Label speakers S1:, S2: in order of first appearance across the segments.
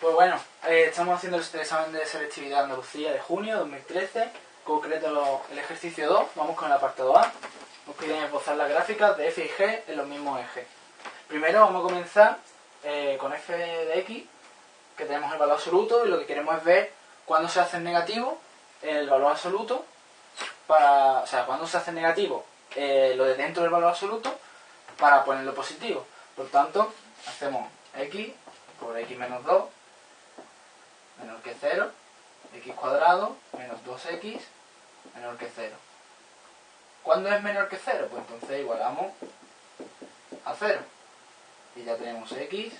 S1: Pues bueno, eh, estamos haciendo el examen de selectividad Andalucía de junio de 2013, concreto el ejercicio 2, vamos con el apartado A. Nos piden esbozar las gráficas de f y g en los mismos ejes. Primero vamos a comenzar eh, con f de x, que tenemos el valor absoluto y lo que queremos es ver cuándo se hace negativo el valor absoluto, para, o sea, cuándo se hace negativo eh, lo de dentro del valor absoluto para ponerlo positivo. Por tanto, hacemos x por x menos 2 menor que 0, x cuadrado menos 2x menor que 0. ¿Cuándo es menor que 0? Pues entonces igualamos a 0. Y ya tenemos x,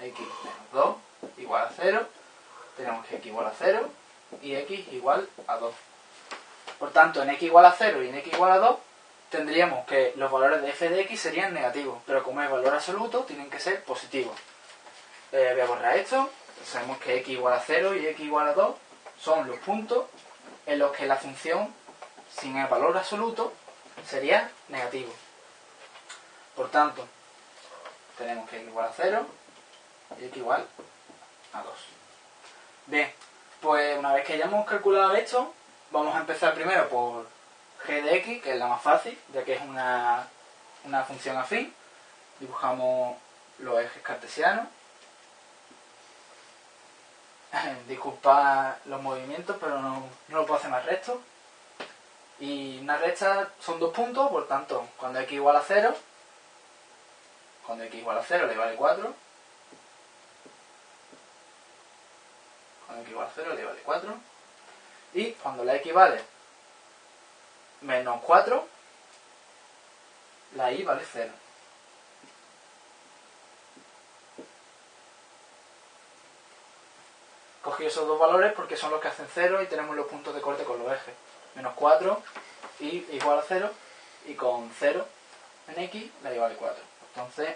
S1: x menos 2 igual a 0, tenemos que x igual a 0 y x igual a 2. Por tanto, en x igual a 0 y en x igual a 2 tendríamos que los valores de f de x serían negativos, pero como es valor absoluto, tienen que ser positivos. Eh, voy a borrar esto. Sabemos que x igual a 0 y x igual a 2 son los puntos en los que la función sin el valor absoluto sería negativo. Por tanto, tenemos que x igual a 0 y x igual a 2. Bien, pues una vez que hayamos calculado esto, vamos a empezar primero por g de x, que es la más fácil, ya que es una, una función afín. Dibujamos los ejes cartesianos. Disculpad los movimientos, pero no, no lo puedo hacer más recto. Y una recta son dos puntos, por tanto, cuando x igual a 0, cuando x igual a 0 le vale 4. Cuando x igual a 0 le vale 4. Y cuando la x vale menos 4, la y vale 0. Cogí esos dos valores porque son los que hacen 0 y tenemos los puntos de corte con los ejes. Menos 4 y igual a 0 y con 0 en x la y vale 4. Entonces,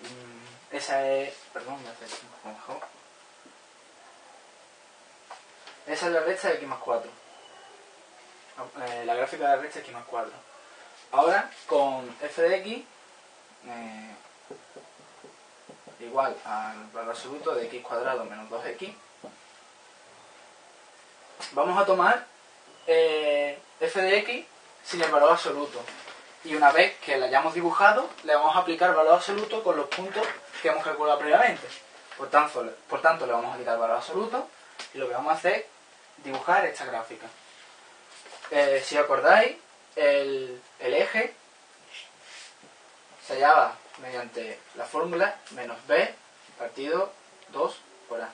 S1: mm, esa es... Perdón, me hace mejor. Esa es la recta de x más 4. Eh, la gráfica de la recta de x más 4. Ahora, con f de x eh, igual al valor absoluto de x cuadrado menos 2x, vamos a tomar eh, f de x sin el valor absoluto. Y una vez que la hayamos dibujado, le vamos a aplicar el valor absoluto con los puntos que hemos calculado previamente. Por tanto, por tanto le vamos a quitar valor absoluto y lo que vamos a hacer es dibujar esta gráfica. Eh, si acordáis, el, el eje se hallaba mediante la fórmula menos b partido 2 por a.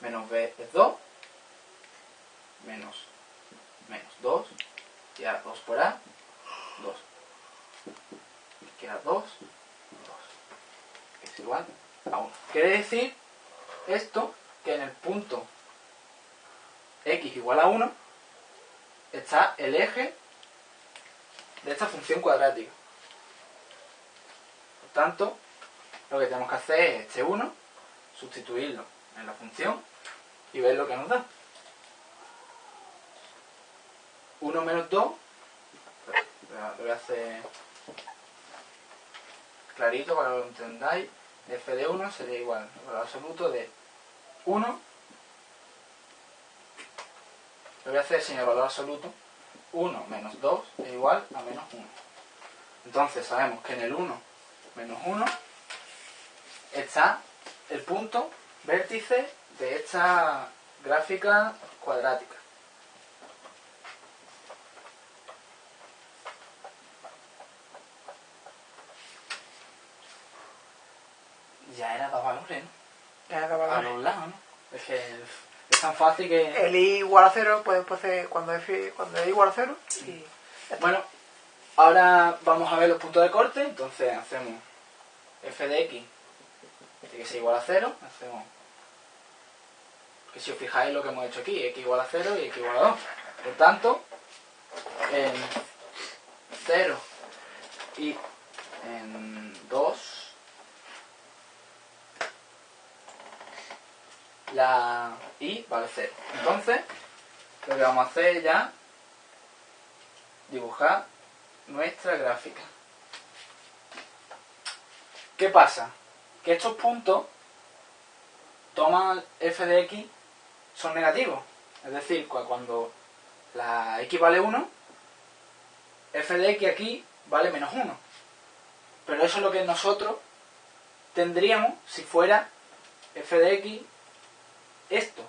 S1: Menos b es 2, menos, menos 2, y a 2 por a, 2. Queda 2, 2. Es igual a 1. Quiere decir esto que en el punto x igual a 1 está el eje de esta función cuadrática. Tanto, lo que tenemos que hacer es este 1, sustituirlo en la función y ver lo que nos da. 1 menos 2, lo voy a hacer clarito para que lo entendáis, f de 1 sería igual al valor absoluto de 1, lo voy a hacer sin el valor absoluto, 1 menos 2 es igual a menos 1. Entonces sabemos que en el 1 menos 1 está el punto vértice de esta gráfica cuadrática. Ya era dos valores, ¿no?
S2: Ya da
S1: A
S2: valores.
S1: los lados, ¿no? Es que es tan fácil que...
S2: El i igual a 0, pues de- cuando f cuando es igual a 0 y
S1: Bueno, ahora vamos a ver los puntos de corte, entonces hacemos f de x, que ser igual a 0, hacemos, que si os fijáis lo que hemos hecho aquí, x igual a 0 y x igual a 2. Por tanto, en 0 y en 2, la y vale 0. Entonces, lo que vamos a hacer ya dibujar nuestra gráfica. ¿Qué pasa? Que estos puntos toman f de x son negativos. Es decir, cuando la x vale 1, f de x aquí vale menos 1. Pero eso es lo que nosotros tendríamos si fuera f de x esto.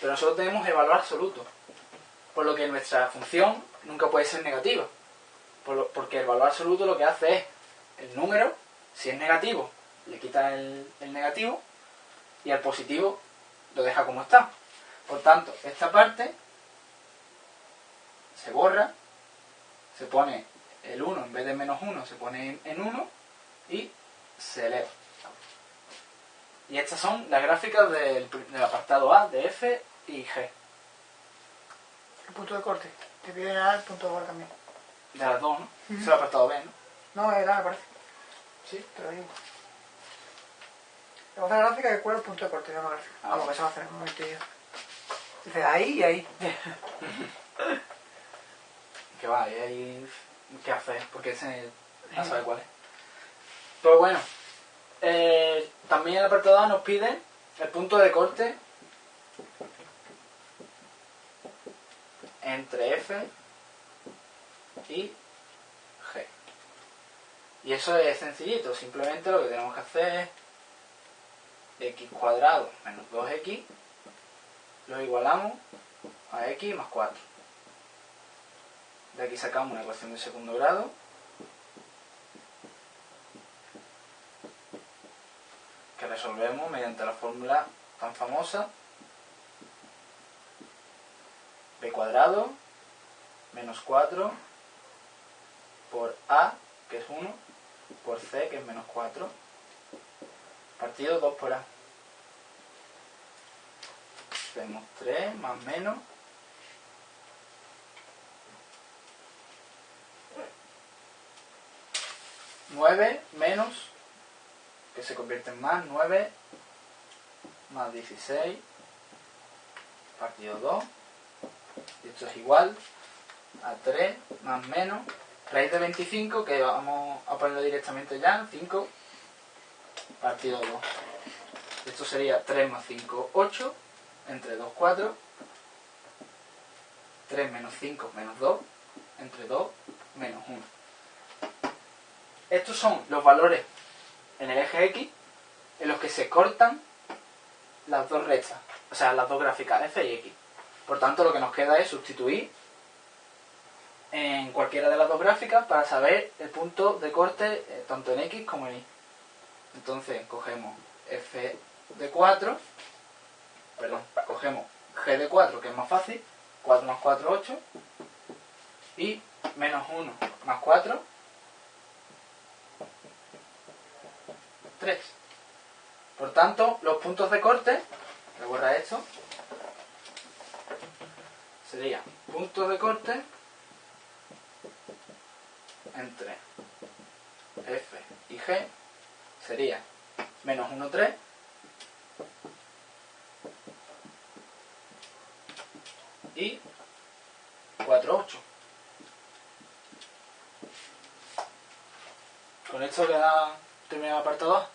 S1: Pero nosotros tenemos el valor absoluto. Por lo que nuestra función nunca puede ser negativa. Porque el valor absoluto lo que hace es el número, si es negativo, le quita el, el negativo y al positivo lo deja como está. Por tanto, esta parte se borra, se pone el 1 en vez de menos 1, se pone en 1 y se eleva. Y estas son las gráficas del, apartado A, de F y G.
S2: El punto de corte. Te piden A el punto de corte también.
S1: De las dos, ¿no? Es el apartado B,
S2: ¿no? No, era, me parece.
S1: Sí.
S2: Te lo digo. La gráfica que cuál el punto de corte, no la gráfica. Ah, Vamos, que se va a hacer un momentillo. Dice ahí y ahí.
S1: que va, y ahí. ¿Qué hacer? Porque ese no sabe cuál es. Pero bueno, eh, también el apartado A nos pide el punto de corte entre F y G. Y eso es sencillito, simplemente lo que tenemos que hacer es x cuadrado menos 2x lo igualamos a x más 4. De aquí sacamos una ecuación de segundo grado que resolvemos mediante la fórmula tan famosa b cuadrado menos 4 por a, que es 1, por c, que es menos 4, partido 2 por a. Tenemos 3 más menos 9 menos, que se convierte en más, 9 más 16 partido 2. Y esto es igual a 3 más menos raíz de 25, que vamos a ponerlo directamente ya, 5 partido 2. Esto sería 3 más 5, 8, entre 2, 4. 3 menos 5 menos 2, entre 2 menos 1. Estos son los valores en el eje X en los que se cortan las dos rectas, o sea, las dos gráficas F y X. Por tanto, lo que nos queda es sustituir en cualquiera de las dos gráficas para saber el punto de corte eh, tanto en X como en Y. Entonces, cogemos F de 4, perdón, cogemos G de 4, que es más fácil, 4 más 4, 8, y menos 1 más 4, 3. Por tanto, los puntos de corte, recuerda esto, sería puntos de corte entre F y G sería menos 1, 3 y 4, 8. Con esto queda terminado apartado.